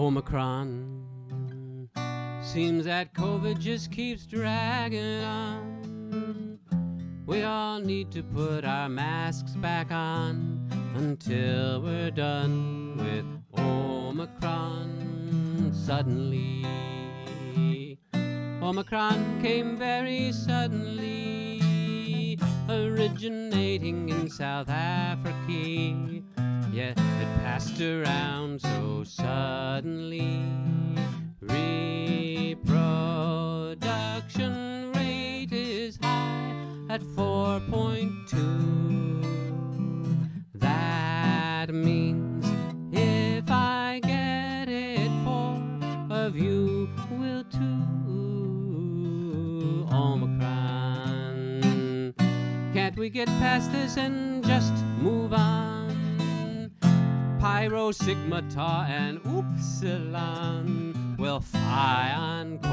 Omicron. Seems that COVID just keeps dragging on. We all need to put our masks back on until we're done with Omicron. Suddenly, Omicron came very suddenly, originating in South Africa. Around so suddenly. Reproduction rate is high at 4.2. That means if I get it, four of you will too. Omicron. Can't we get past this and just move on? Pi, Rho, Sigma, Tau, and Upsilon will fly on.